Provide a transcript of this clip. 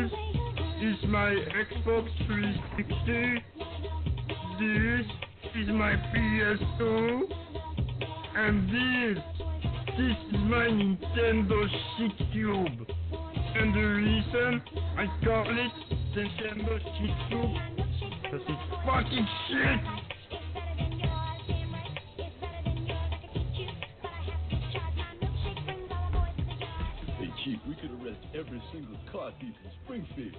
This is my Xbox 360. This is my PS2. And this, this is my Nintendo Shit Cube. And the reason I call it Nintendo Shit Cube, because it's fucking shit! Chief, we could arrest every single car thief in Springfield.